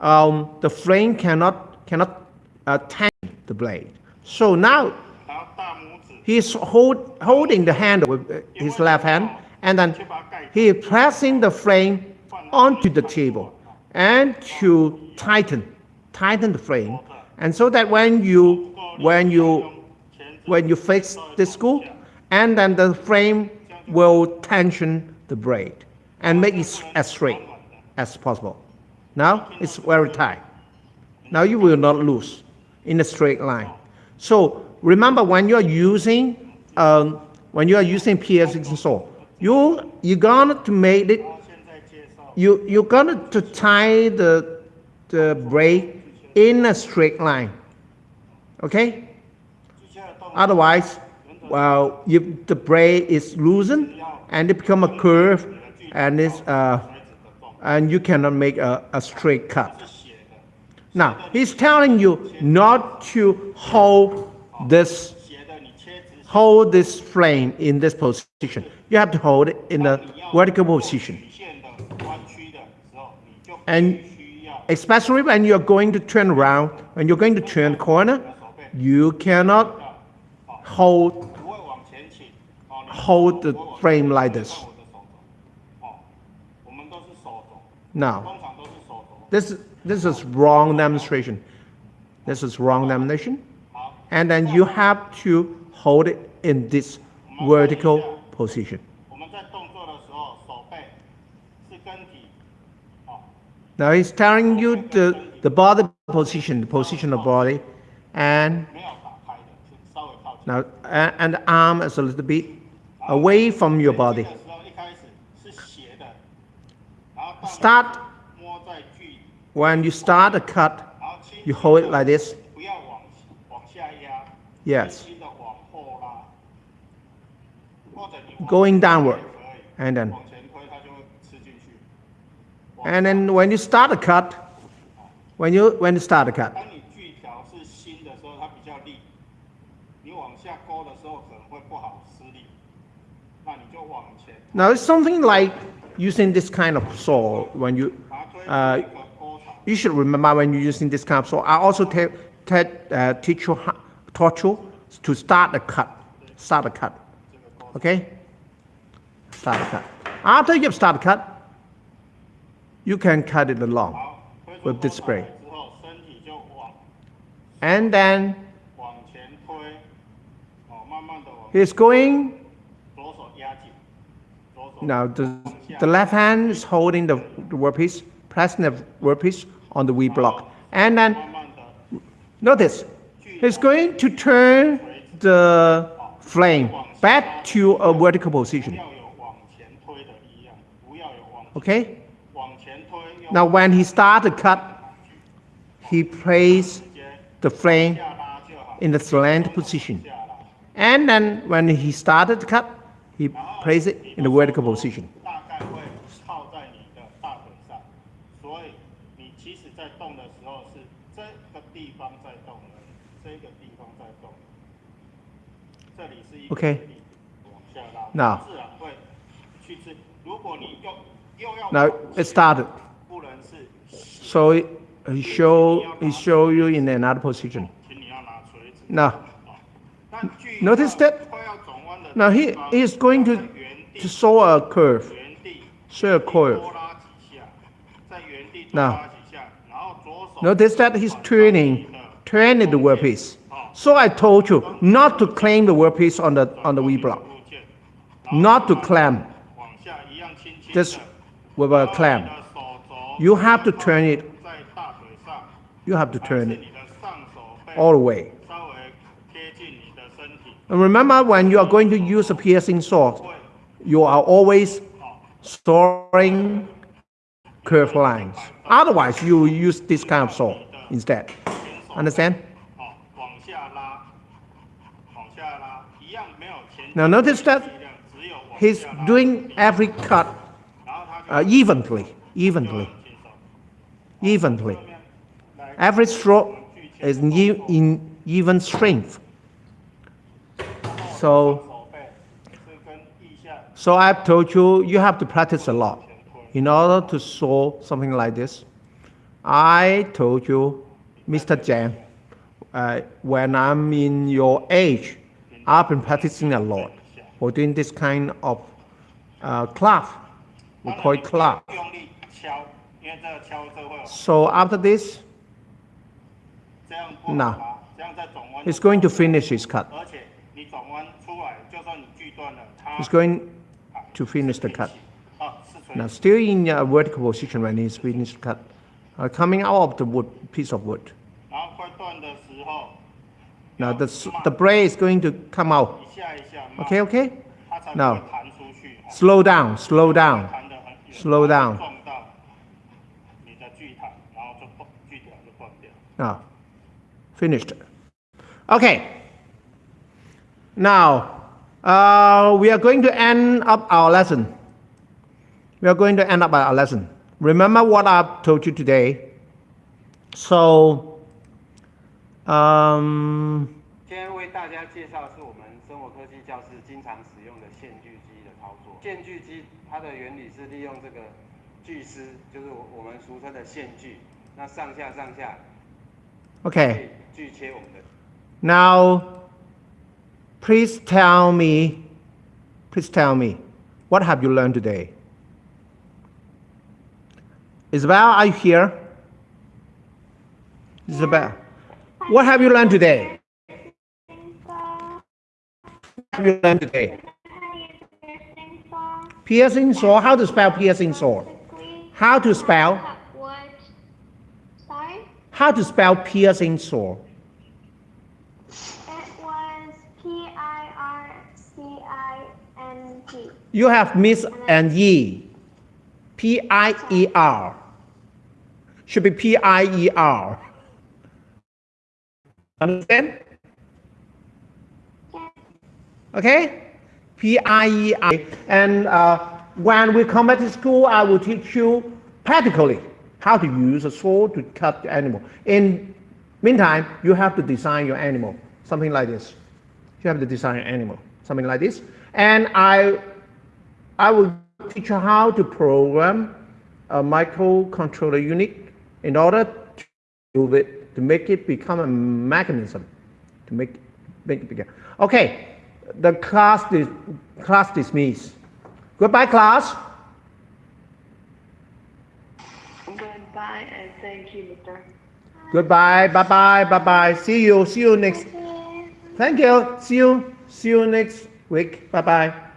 um, the frame cannot cannot uh, tang the blade. So now he's hold, holding the handle with uh, his left hand, and then he is pressing the frame onto the table and to tighten, tighten the frame, and so that when you when you when you fix the screw, and then the frame will tension the blade and make it as straight as possible. Now it's very tight. Now you will not lose in a straight line. So remember when you are using um, when you are using P.S. and so you you're gonna to make it you you're gonna to tie the the brake in a straight line. Okay? Otherwise, well, if the brake is loosened and it become a curve and it's uh, and you cannot make a, a straight cut. Now, he's telling you not to hold this hold this frame in this position. You have to hold it in the vertical position. And especially when you're going to turn around, when you're going to turn the corner, you cannot hold hold the frame like this. Now, this, this is wrong demonstration. This is wrong demonstration. And then you have to hold it in this vertical position. Now he's telling you the, the body position, the position of body, and now and the arm is a little bit away from your body start. When you start a cut you hold it like this. Yes. Going downward. And then. And then when you start a cut when you when you start a cut. Now it's something like using this kind of saw, when you, uh, you should remember when you're using this kind of saw. I also te te uh, teach you, taught you to start the cut, start the cut, okay? Start the cut. After you've started cut, you can cut it along with this spray. And then he's going. Now, the left hand is holding the, the workpiece, pressing the workpiece on the V block. And then notice, it's going to turn the flame back to a vertical position. Okay? Now when he starts to cut, he places the flame in the slant position. And then when he started to cut, he placed it in the vertical position. 时候是这个地方在动而已，这个地方在动，这里是一个 OK 力往下拉 Now 自然会去吃。如果你又又要 Now 往 it started. 不能是斜， So he he show he show you in another position. 请你要拿锤子。 Now 哦那锯 Notice 要 that- 快要转弯的 now 地 he 方 is going to 在原地 to show a curve. 原地 show a curve. 多拉几下，在原地多 Now 拉几下，然后左手 Notice that he's turning, turning the workpiece. So I told you not to claim the workpiece on the, on the V block. Not to clamp. Just with a clamp. You have to turn it. You have to turn it all the way. And remember when you are going to use a piercing saw, you are always storing curved lines. Otherwise, you use this kind of saw instead. Understand? Now notice that he's doing every cut uh, evenly, evenly, evenly. Every stroke is in even strength. So, so I've told you, you have to practice a lot in order to solve something like this. I told you, Mr. Jen, uh, when I'm in your age, I've been practicing a lot for doing this kind of uh. We call it club. So after this, no, it's going to finish his cut. It's going to finish the cut. Now, still in a vertical position when it's finished cut, uh, coming out of the wood, piece of wood. Now, the, the blade is going to come out. Okay, okay? Now, slow down, slow down, slow down. Now, finished. Okay. Now, uh, we are going to end up our lesson We are going to end up our lesson. Remember what I've told you today. So, um, 今天为大家介绍的是我们生活科技教室经常使用的线锯机的操作。线锯机它的原理是利用这个锯丝，就是我我们俗称的线锯，那上下上下可 okay. 以锯切我们的 Now, please tell me, please tell me, what have you learned today? Isabel, are you here? Isabel, what have you learned today? What have you learned today? Piercing saw. How to spell piercing saw? How to spell? Sorry? How to spell piercing saw? It was P I R C I N G. You have Miss and E. P I E R. Should be P I E R. Understand? Okay? P I E R. And uh, when we come back to school, I will teach you practically how to use a saw to cut the animal. In meantime, you have to design your animal, something like this. You have to design an animal, something like this. And I I will teach you how to program a microcontroller unit in order to it, to make it become a mechanism, to make, make it bigger. Okay, the class, dis, class dismissed. Goodbye, class. Goodbye and thank you, Mr. Goodbye, bye bye, bye bye. See you, see you next. Thank you. See you, see you next week. Bye bye.